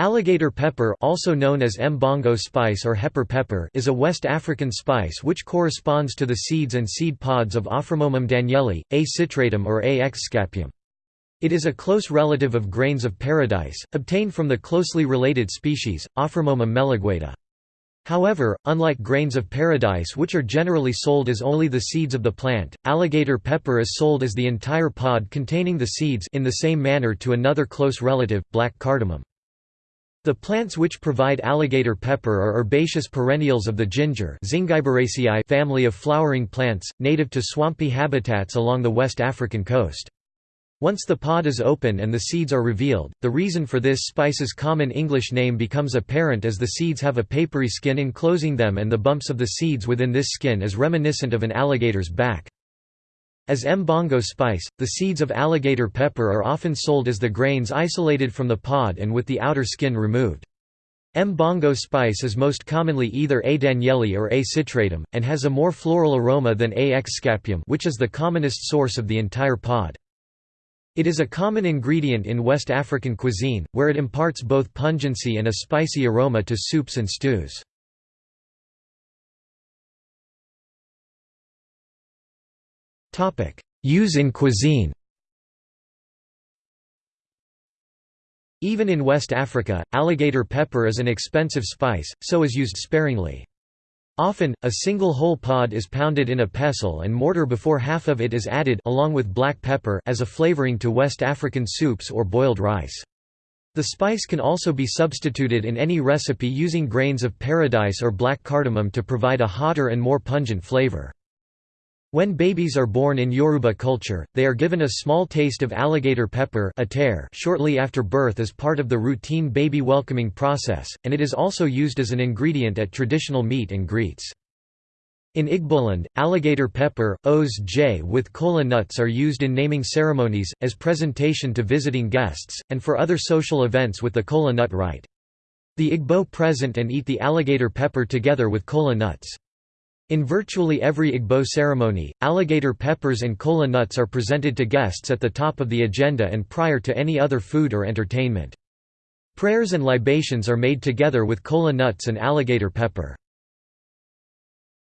Alligator pepper also known as mbongo spice or hepper pepper is a West African spice which corresponds to the seeds and seed pods of Aframomum danielli, A. citratum or A. exscapum. It is a close relative of grains of paradise, obtained from the closely related species, Aframomum melegueta. However, unlike grains of paradise which are generally sold as only the seeds of the plant, alligator pepper is sold as the entire pod containing the seeds in the same manner to another close relative, black cardamom. The plants which provide alligator pepper are herbaceous perennials of the ginger family of flowering plants, native to swampy habitats along the West African coast. Once the pod is open and the seeds are revealed, the reason for this spice's common English name becomes apparent as the seeds have a papery skin enclosing them and the bumps of the seeds within this skin is reminiscent of an alligator's back. As mbongo spice, the seeds of alligator pepper are often sold as the grains isolated from the pod and with the outer skin removed. Mbongo spice is most commonly either A. danielli or A. citratum, and has a more floral aroma than A. exscapum which is the commonest source of the entire pod. It is a common ingredient in West African cuisine, where it imparts both pungency and a spicy aroma to soups and stews. Use in cuisine Even in West Africa, alligator pepper is an expensive spice, so is used sparingly. Often, a single whole pod is pounded in a pestle and mortar before half of it is added along with black pepper as a flavoring to West African soups or boiled rice. The spice can also be substituted in any recipe using grains of paradise or black cardamom to provide a hotter and more pungent flavor. When babies are born in Yoruba culture, they are given a small taste of alligator pepper shortly after birth as part of the routine baby welcoming process, and it is also used as an ingredient at traditional meet and greets. In Igboland, alligator pepper, ose oji with kola nuts are used in naming ceremonies, as presentation to visiting guests, and for other social events with the kola nut rite. The Igbo present and eat the alligator pepper together with kola nuts. In virtually every Igbo ceremony, alligator peppers and kola nuts are presented to guests at the top of the agenda and prior to any other food or entertainment. Prayers and libations are made together with kola nuts and alligator pepper.